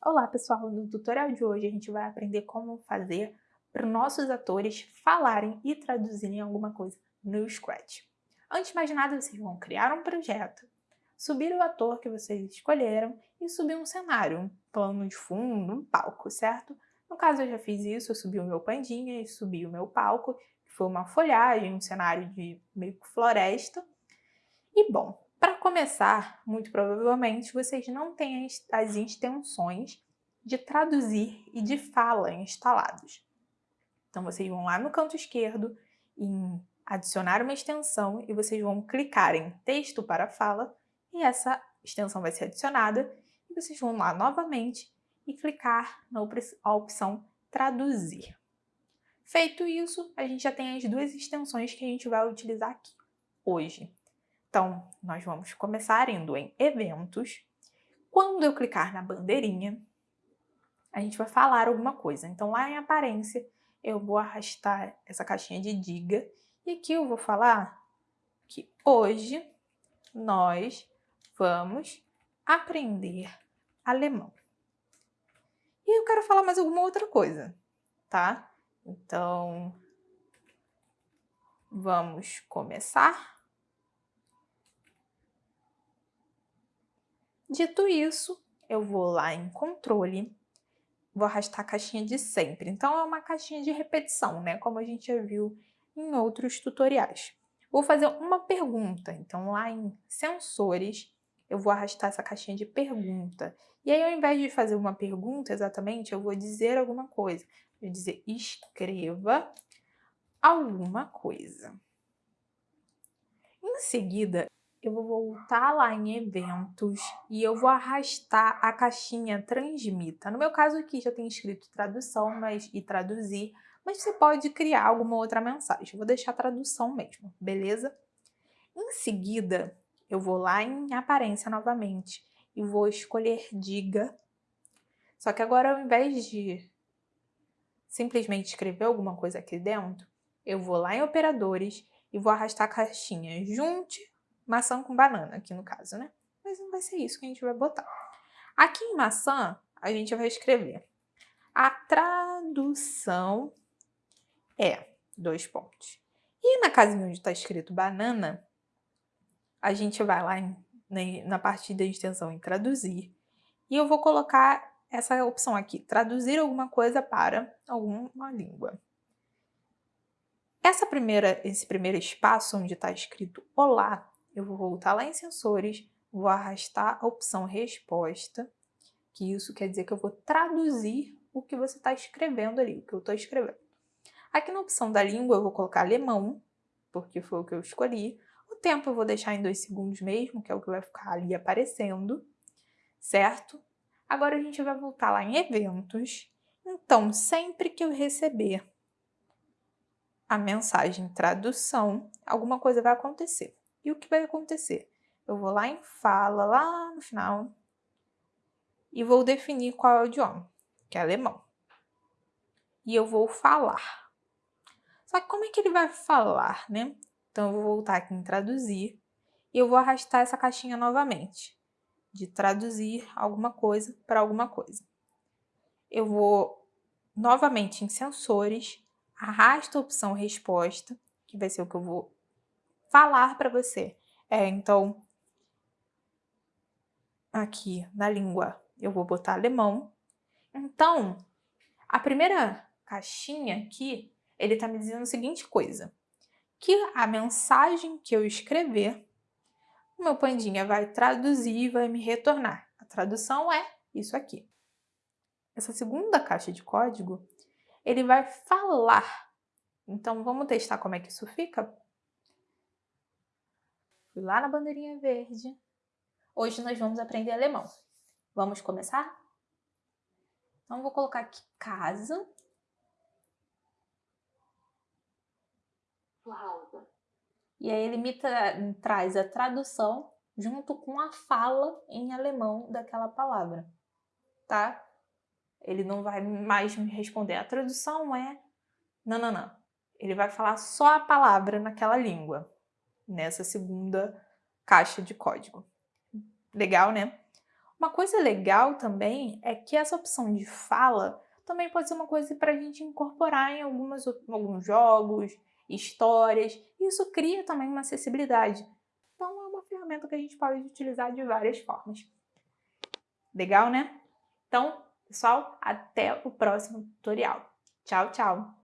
Olá pessoal, no tutorial de hoje a gente vai aprender como fazer para nossos atores falarem e traduzirem alguma coisa no Scratch. Antes de mais nada, vocês vão criar um projeto, subir o ator que vocês escolheram e subir um cenário, um plano de fundo, um palco, certo? No caso eu já fiz isso, eu subi o meu pandinha e subi o meu palco, que foi uma folhagem, um cenário de meio que floresta. E bom, para começar, muito provavelmente, vocês não têm as extensões de traduzir e de fala instalados. Então, vocês vão lá no canto esquerdo em adicionar uma extensão e vocês vão clicar em texto para fala e essa extensão vai ser adicionada e vocês vão lá novamente e clicar na opção traduzir. Feito isso, a gente já tem as duas extensões que a gente vai utilizar aqui hoje. Então, nós vamos começar indo em eventos. Quando eu clicar na bandeirinha, a gente vai falar alguma coisa. Então, lá em aparência, eu vou arrastar essa caixinha de diga e aqui eu vou falar que hoje nós vamos aprender alemão. E eu quero falar mais alguma outra coisa, tá? Então, vamos começar Dito isso, eu vou lá em controle, vou arrastar a caixinha de sempre. Então é uma caixinha de repetição, né? Como a gente já viu em outros tutoriais. Vou fazer uma pergunta, então lá em sensores, eu vou arrastar essa caixinha de pergunta. E aí, ao invés de fazer uma pergunta exatamente, eu vou dizer alguma coisa. Vou dizer escreva alguma coisa. Em seguida, eu vou voltar lá em eventos e eu vou arrastar a caixinha transmita. No meu caso aqui já tem escrito tradução mas, e traduzir, mas você pode criar alguma outra mensagem. Eu vou deixar tradução mesmo, beleza? Em seguida, eu vou lá em aparência novamente e vou escolher diga. Só que agora ao invés de simplesmente escrever alguma coisa aqui dentro, eu vou lá em operadores e vou arrastar a caixinha junte maçã com banana aqui no caso, né? Mas não vai ser isso que a gente vai botar. Aqui em maçã, a gente vai escrever a tradução é dois pontos. E na casinha onde está escrito banana, a gente vai lá em, na parte da extensão em traduzir e eu vou colocar essa opção aqui, traduzir alguma coisa para alguma língua. Essa primeira, esse primeiro espaço onde está escrito olá, eu vou voltar lá em sensores, vou arrastar a opção resposta, que isso quer dizer que eu vou traduzir o que você está escrevendo ali, o que eu estou escrevendo. Aqui na opção da língua eu vou colocar alemão, porque foi o que eu escolhi. O tempo eu vou deixar em dois segundos mesmo, que é o que vai ficar ali aparecendo, certo? Agora a gente vai voltar lá em eventos. Então, sempre que eu receber a mensagem tradução, alguma coisa vai acontecer. E o que vai acontecer? Eu vou lá em fala, lá no final, e vou definir qual é o idioma, que é alemão. E eu vou falar. Só que como é que ele vai falar, né? Então eu vou voltar aqui em traduzir e eu vou arrastar essa caixinha novamente, de traduzir alguma coisa para alguma coisa. Eu vou novamente em sensores, arrasto a opção resposta, que vai ser o que eu vou falar para você. É, então, aqui na língua eu vou botar alemão. Então, a primeira caixinha aqui, ele está me dizendo a seguinte coisa, que a mensagem que eu escrever, o meu pandinha vai traduzir e vai me retornar. A tradução é isso aqui. Essa segunda caixa de código, ele vai falar. Então, vamos testar como é que isso fica? Fui lá na bandeirinha verde. Hoje nós vamos aprender alemão. Vamos começar? Então, vou colocar aqui casa. E aí ele me tra traz a tradução junto com a fala em alemão daquela palavra, tá? Ele não vai mais me responder. A tradução é... Não, não, não. Ele vai falar só a palavra naquela língua nessa segunda caixa de código. Legal, né? Uma coisa legal também é que essa opção de fala também pode ser uma coisa para a gente incorporar em algumas, alguns jogos, histórias. Isso cria também uma acessibilidade. Então é uma ferramenta que a gente pode utilizar de várias formas. Legal, né? Então, pessoal, até o próximo tutorial. Tchau, tchau!